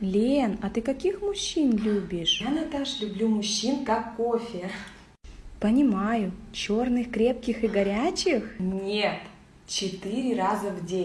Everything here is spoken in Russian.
Лен, а ты каких мужчин любишь? Я, Наташ, люблю мужчин как кофе. Понимаю. Черных, крепких и горячих? Нет, четыре раза в день.